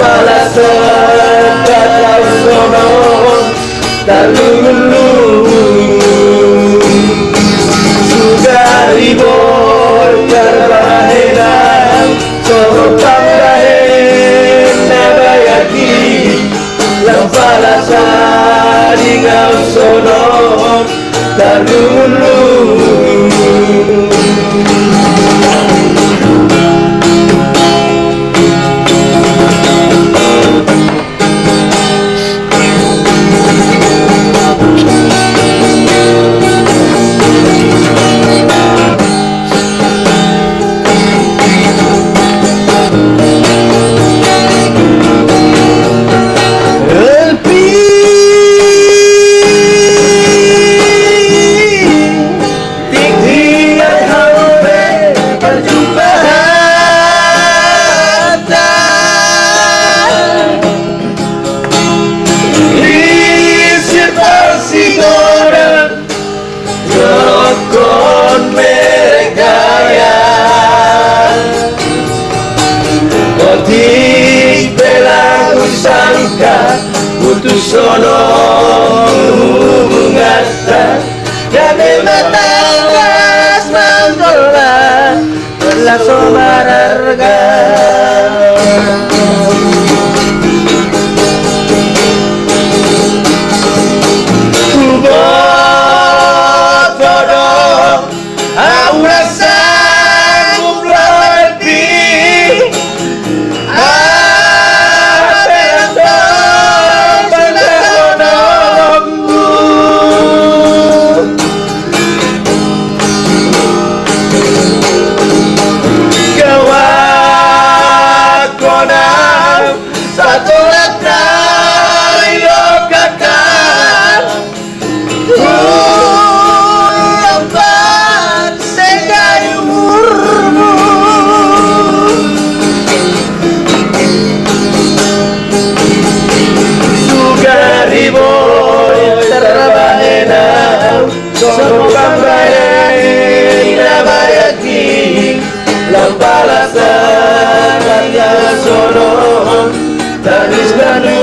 palazzo da sono dall'ulu Sugari voglia bahena Sono tambahen nabayaki La palazzo di sono dall'ulu sono mengata Kami mata was Rambrayani, Ramayati, Lampalasa, Tanya Sono, Tanishtanu,